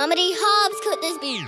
Mama D. Hobbs could this be?